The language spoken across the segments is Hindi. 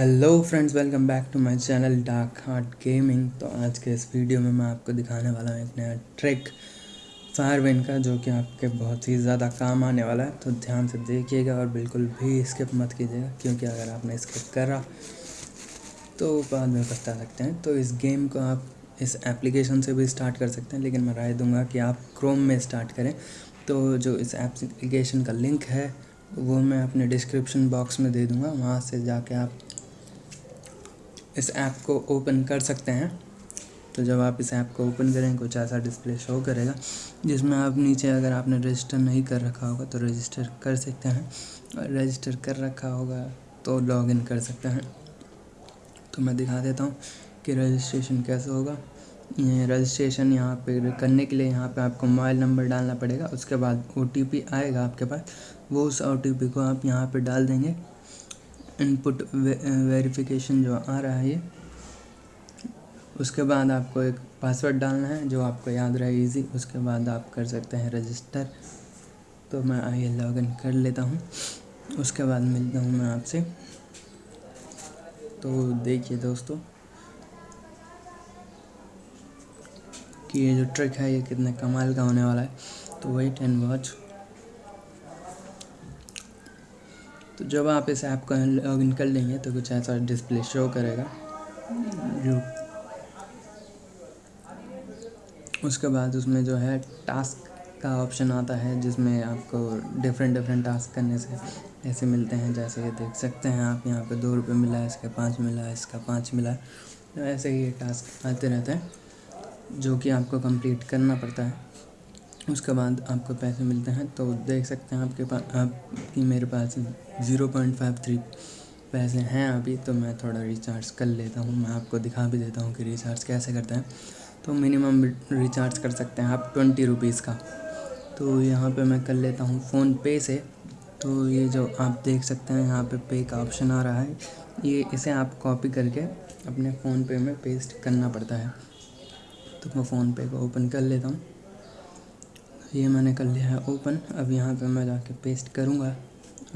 Hello friends welcome back to my channel dark heart gaming तो आज के इस वीडियो में मैं आपको दिखाने वाला हूँ एक नया ट्रिक फायरविन का, जो कि आपके बहुत ही ज़्यादा काम आने वाला है। तो ध्यान से देखिएगा और बिल्कुल भी स्किप मत कीजिएगा, क्योंकि अगर आपने स्किप करा तो बाद में बता सकते हैं। तो इस गेम को आप इस एप्लीकेशन से भी स्टार्ट कर सकते हैं, लेकिन मैं राय दूँगा कि आप क्रोम में स्टार्ट करें। तो जो इस एप्लीकेशन का लिंक है, वो मैं अपने डिस्क्रिप्शन बॉक्स में दे दूँगा। वहाँ से जाके आप इस ऐप को ओपन कर सकते हैं। तो जब आप इस ऐप को ओपन करें, कुछ ऐसा डिस्प्ले शो करेगा, जिसमें आप नीचे अगर आपने रजिस्टर नहीं कर रखा होगा तो रजिस्टर कर सकते हैं। और रजिस्टर कर रखा होगा तो लॉगिन कर सकते हैं। तो मैं दिखा देता हूँ कि रजिस्ट्रेशन कैसे होगा। ये रजिस्ट्रेशन यहाँ पे करने के लिए यहाँ पे आपको मोबाइल नंबर डालना पड़ेगा। उसके बाद ओटीपी आएगा आपके पास। वो उस ओटीपी को आप यहाँ पे डाल देंगे। इनपुट वेरिफिकेशन जो आ रहा है ये, उसके बाद आपको एक पासवर्ड डालना है जो आपको याद रहे इजी उसके बाद आप कर सकते हैं रजिस्टर तो मैं आइए लॉगिन कर लेता हूँ। उसके बाद मिलता हूँ मैं आपसे। तो देखिए दोस्तों, कि ये जो ट्रिक है ये कितने कमाल का होने वाला है। तो वेट एंड वॉच तो जब आप इस ऐप को लॉग इन कर लेंगे तो कुछ ऐसा डिस्प्ले शो करेगा। जो उसके बाद उसमें जो है टास्क का ऑप्शन आता है, जिसमें आपको डिफरेंट डिफरेंट टास्क करने से ऐसे मिलते हैं, जैसे ये देख सकते हैं आप, यहाँ पे दो रुपये मिला इसका पाँच मिला इसका पाँच मिला तो ऐसे ही टास्क आते रहते हैं, जो कि आपको कंप्लीट करना पड़ता है। उसके बाद आपको पैसे मिलते हैं तो देख सकते हैं आपके पास, आपकी मेरे पास ज़ीरो पॉइंट फाइव थ्री पैसे हैं अभी तो मैं थोड़ा रिचार्ज कर लेता हूँ। मैं आपको दिखा भी देता हूँ कि रिचार्ज कैसे करते हैं। तो मिनिमम रिचार्ज कर सकते हैं आप ट्वेंटी रुपीज़ का। तो यहाँ पे मैं कर लेता हूँ फ़ोन पे से। तो ये जो आप देख सकते हैं, यहाँ पे पे का ऑप्शन आ रहा है। ये इसे आप कॉपी करके अपने फ़ोन पे में पेस्ट करना पड़ता है। तो मैं फ़ोन पे को ओपन कर लेता हूँ। ये मैंने कर लिया है ओपन। अब यहाँ पे मैं जाके पेस्ट करूँगा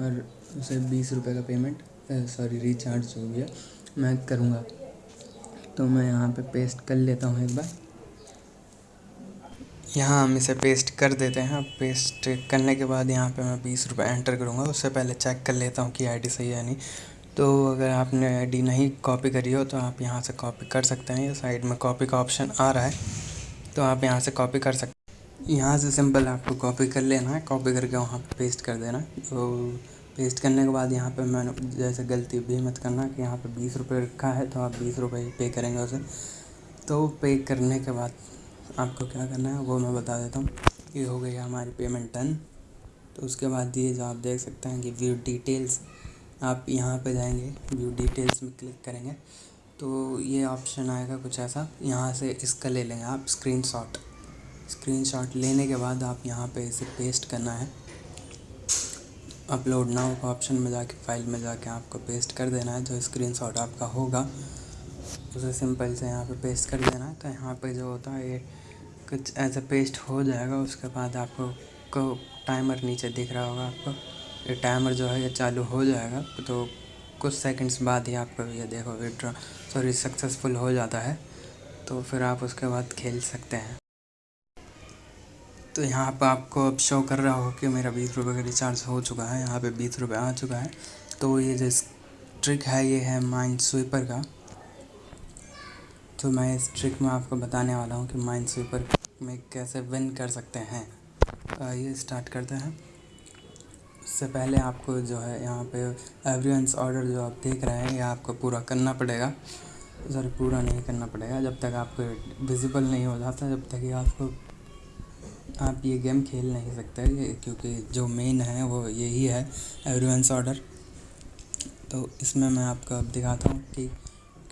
और उसे बीस रुपये का पेमेंट सॉरी रिचार्ज हो गया। मैं करूँगा। तो मैं यहाँ पे पेस्ट कर लेता हूँ एक बार। यहाँ हम इसे पेस्ट कर देते हैं। अब पेस्ट करने के बाद यहाँ पे मैं बीस रुपये एंटर करूँगा। उससे पहले चेक कर लेता हूँ कि आईडी सही है नहीं। तो अगर आपने आईडी नहीं कॉपी करी हो तो आप यहाँ से कॉपी कर सकते हैं। ये साइड में कॉपी का ऑप्शन आ रहा है। तो आप यहाँ से कॉपी कर सकते यहाँ से सिंपल आपको कॉपी कर लेना है कॉपी करके वहाँ पे पेस्ट कर देना। तो पेस्ट करने के बाद यहाँ पे मैंने जैसे गलती भी मत करना कि यहाँ पे बीस रुपये रखा है तो आप बीस रुपये पे करेंगे उसे। तो पे करने के बाद आपको क्या करना है, वो मैं बता देता हूँ ये हो गई हमारी पेमेंट डन तो उसके बाद ये जो आप देख सकते हैं कि व्यू डिटेल्स आप यहाँ पे जाएँगे व्यू डिटेल्स में क्लिक करेंगे। तो ये ऑप्शन आएगा कुछ ऐसा, यहाँ से इसका ले लेंगे आप स्क्रीनशॉट स्क्रीनशॉट लेने के बाद आप यहाँ पे इसे पेस्ट करना है। अपलोड नाउ का ऑप्शन में जाके फ़ाइल में जाके आपको पेस्ट कर देना है। जो स्क्रीनशॉट आपका होगा, उसे सिंपल से यहाँ पे पेस्ट कर देना है। तो यहाँ पे जो होता है, ये कुछ ऐसे पेस्ट हो जाएगा। उसके बाद आपको को टाइमर नीचे दिख रहा होगा आपको। ये टाइमर जो है, ये चालू हो जाएगा। तो कुछ सेकंड्स बाद ही आपको ये देखो विड्रॉ सॉरी सक्सेसफुल हो जाता है। तो फिर आप उसके बाद खेल सकते हैं। तो यहाँ पर आपको अब शो कर रहा हो कि मेरा बीस रुपये का रिचार्ज हो चुका है, यहाँ पे बीस रुपये आ चुका है। तो ये जो ट्रिक है, ये है माइंड स्वीपर का। तो मैं इस ट्रिक में आपको बताने वाला हूँ कि माइंड स्वीपर में कैसे विन कर सकते हैं। तो स्टार्ट करते हैं। उससे पहले आपको जो है यहाँ पे एवरीवंस ऑर्डर जो आप देख रहे हैं, ये आपको पूरा करना पड़ेगा। सॉरी पूरा नहीं करना पड़ेगा, जब तक आपको विजिबल नहीं हो जाता, जब तक ये आपको आप ये गेम खेल नहीं सकते क्योंकि जो मेन है वो यही है एवरीवंस ऑर्डर तो इसमें मैं आपको अब दिखाता हूँ कि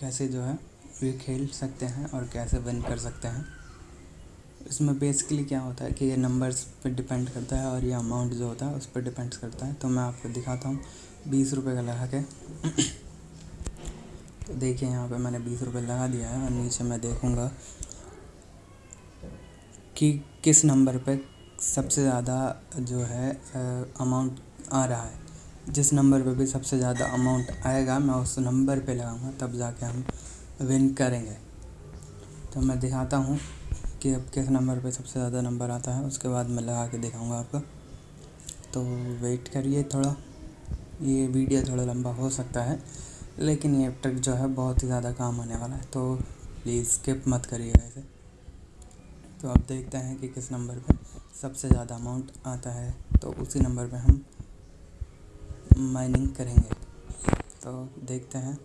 कैसे जो है ये खेल सकते हैं और कैसे विन कर सकते हैं। इसमें बेसिकली क्या होता है कि ये नंबर्स पे डिपेंड करता है और ये अमाउंट जो होता है उस पर डिपेंड करता है। तो मैं आपको दिखाता हूँ, बीस रुपये का लगा के। तो देखिए यहाँ पे मैंने बीस रुपये लगा दिया है और नीचे मैं देखूँगा कि किस नंबर पे सबसे ज़्यादा जो है अमाउंट आ रहा है। जिस नंबर पे भी सबसे ज़्यादा अमाउंट आएगा, मैं उस नंबर पे लगाऊँगा, तब जाके हम विन करेंगे। तो मैं दिखाता हूँ कि अब किस नंबर पे सबसे ज़्यादा नंबर आता है, उसके बाद मैं लगा के दिखाऊँगा आपको। तो वेट करिए थोड़ा। ये वीडियो थोड़ा लंबा हो सकता है, लेकिन ये ट्रिक जो है बहुत ही ज़्यादा काम आने वाला है तो प्लीज़ स्किप मत करिएगा इसे। तो अब देखते हैं कि किस नंबर पे सबसे ज़्यादा अमाउंट आता है। तो उसी नंबर पे हम माइनिंग करेंगे। तो देखते हैं।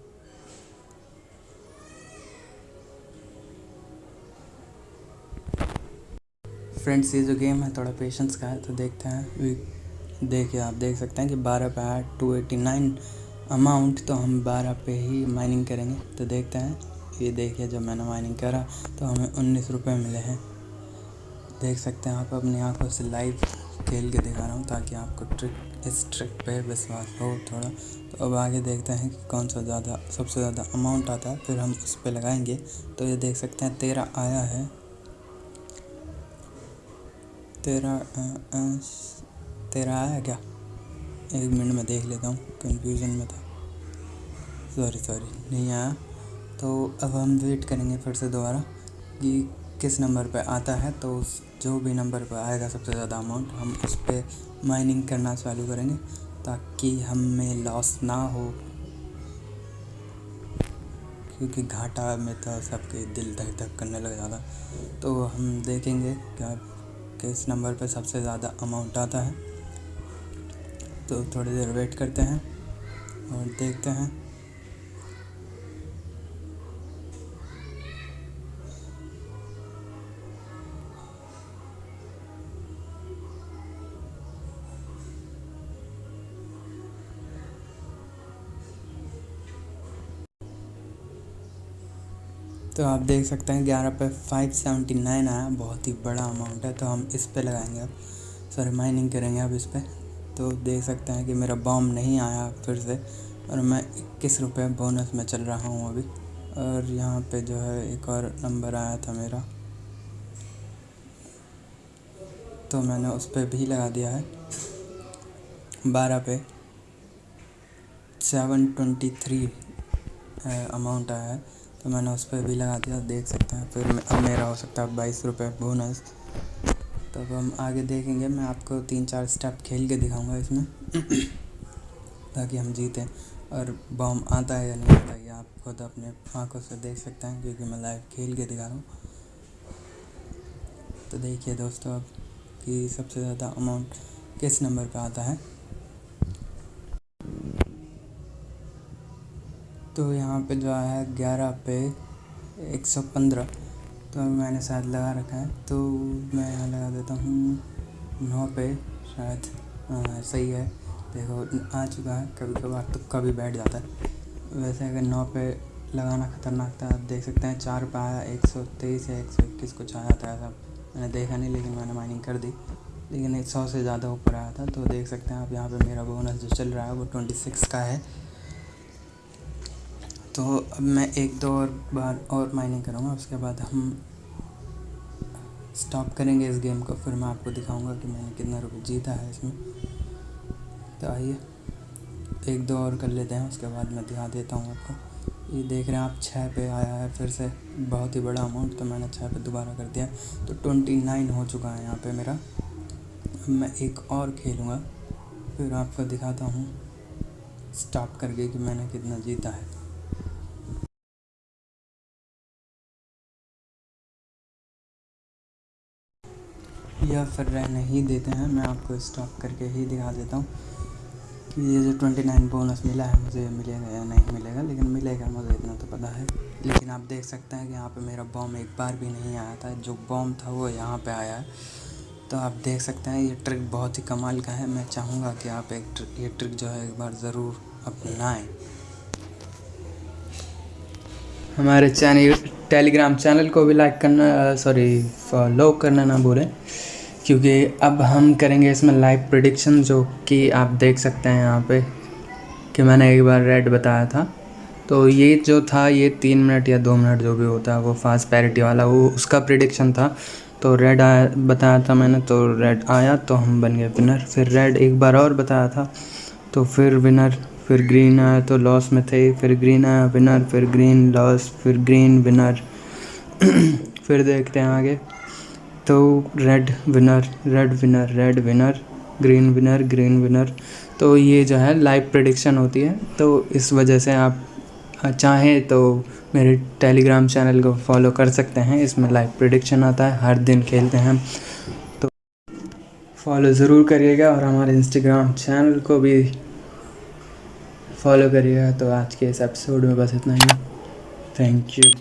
फ्रेंड्स ये जो गेम है, थोड़ा पेशेंस का है तो देखते हैं। देखिए आप देख सकते हैं कि बारह पे आया टू एटी नाइन अमाउंट तो हम बारह पे ही माइनिंग करेंगे। तो देखते हैं। ये देखिए, जब मैंने माइनिंग करा तो हमें उन्नीस रुपये मिले हैं। देख सकते हैं आप अपनी आँखों से लाइव खेल के दिखा रहा हूँ ताकि आपको ट्रिक इस ट्रिक पे विश्वास हो थोड़ा। तो अब आगे देखते हैं कि कौन सा ज़्यादा, सबसे ज़्यादा अमाउंट आता है, फिर हम उस पर लगाएँगे। तो ये देख सकते हैं, तेरह आया है। तेरह तेरह आया क्या? एक मिनट में देख लेता हूँ कन्फ्यूज़न में था। सॉरी सॉरी नहीं आया। तो अब हम वेट करेंगे फिर से दोबारा कि किस नंबर पे आता है तो उस जो भी नंबर पर आएगा सबसे ज़्यादा अमाउंट हम उस पर माइनिंग करना चालू करेंगे ताकि हमें लॉस ना हो। क्योंकि घाटा में तो सबके दिल धक धक करने लग जाता। तो हम देखेंगे क्या, किस नंबर पर सबसे ज़्यादा अमाउंट आता है। तो थोड़ी देर वेट करते हैं और देखते हैं। तो आप देख सकते हैं ग्यारह पे फाइव सेवेंटी नाइन आया, बहुत ही बड़ा अमाउंट है तो हम इस पे लगाएँगे अब। सॉरी माइनिंग करेंगे अब इस पर तो देख सकते हैं कि मेरा बॉम नहीं आया फिर से, और मैं इक्कीस रुपये बोनस में चल रहा हूँ अभी। और यहाँ पे जो है एक और नंबर आया था मेरा। तो मैंने उस पर भी लगा दिया है। बारह पे सेवन ट्वेंटी थ्री अमाउंट आया है। तो मैंने उस पर भी लगा दिया देख सकते हैं। फिर अब मेरा हो सकता है बाईस रुपये बोनस। तो अब हम आगे देखेंगे, मैं आपको तीन चार स्टेप खेल के दिखाऊँगा इसमें। ताकि हम जीतें। और बॉम आता है या नहीं आता, ये आप खुद अपने आँखों से देख सकते हैं, क्योंकि मैं लाइव खेल के दिखा रहा हूँ। तो देखिए दोस्तों, अब कि सबसे ज़्यादा अमाउंट किस नंबर पे आता है? तो यहाँ पे जो है ग्यारह पे एक सौ पंद्रह। तो मैंने शायद लगा रखा है। तो मैं यहाँ लगा देता हूँ नौ पे शायद सही है। देखो, आ चुका है। कभी कभार तुक्का भी बैठ जाता है। वैसे अगर नौ पे लगाना ख़तरनाक था, आप देख सकते हैं चार पे आया, एक सौ तेईस या एक सौ इक्कीस कुछ आया था ऐसा। मैंने देखा नहीं, लेकिन मैंने माइनिंग कर दी। लेकिन एक सौ से ज़्यादा ऊपर आया था। तो देख सकते हैं आप यहाँ पे मेरा बोनस जो चल रहा है, वो ट्वेंटी सिक्स का है। तो अब मैं एक दो और बार और माइनिंग करूँगा, उसके बाद हम स्टॉप करेंगे इस गेम को, फिर मैं आपको दिखाऊँगा कि मैंने कितना रुपये जीता है इसमें। तो आइए, एक दो और कर लेते हैं, उसके बाद मैं दिखा देता हूँ आपको। ये देख रहे हैं आप, छः पे आया है फिर से, बहुत ही बड़ा अमाउंट तो मैंने छः पे दोबारा कर दिया। तो ट्वेंटी नाइन हो चुका है यहाँ पे मेरा। अब मैं एक और खेलूँगा, फिर आपको दिखाता हूँ स्टॉप करके कि मैंने कितना जीता है। या फिर रहने ही देते हैं। मैं आपको स्टॉप करके ही दिखा देता हूँ कि ये जो ट्वेंटी नाइन बोनस मिला है, मुझे मिलेगा या नहीं मिलेगा, लेकिन मिलेगा, मुझे इतना तो पता है। लेकिन आप देख सकते हैं कि यहाँ पे मेरा बॉम एक बार भी नहीं आया था। जो बॉम था, वो यहाँ पे आया। है तो आप देख सकते हैं, ये ट्रिक बहुत ही कमाल का है। मैं चाहूँगा कि आप एक ट्रिक ये ट्रिक जो है, एक बार ज़रूर अपनाएँ। हमारे चैनल टेलीग्राम चैनल को भी लाइक करना सॉरी फॉलो करना ना भूलें। क्योंकि अब हम करेंगे इसमें लाइव प्रिडिक्शन जो कि आप देख सकते हैं यहाँ पे कि मैंने एक बार रेड बताया था। तो ये जो था, ये तीन मिनट या दो मिनट जो भी होता है वो फास्ट पैरिटी वाला, वो उसका प्रिडिक्शन था। तो रेड आया, बताया था मैंने तो रेड आया तो हम बन गए विनर फिर रेड एक बार और बताया था तो फिर विनर फिर ग्रीन आया तो लॉस में थे। फिर ग्रीन आया विनर फिर ग्रीन लॉस फिर ग्रीन विनर फिर देखते हैं आगे। तो red winner red winner red winner green winner green winner तो ये जो है लाइव प्रडिक्शन होती है। तो इस वजह से आप चाहें तो मेरे टेलीग्राम चैनल को फॉलो कर सकते हैं। इसमें लाइव प्रडिक्शन आता है, हर दिन खेलते हैं। तो फॉलो ज़रूर करिएगा और हमारे इंस्टाग्राम चैनल को भी फॉलो करिएगा। तो आज के इस एपिसोड में बस इतना ही। Thank you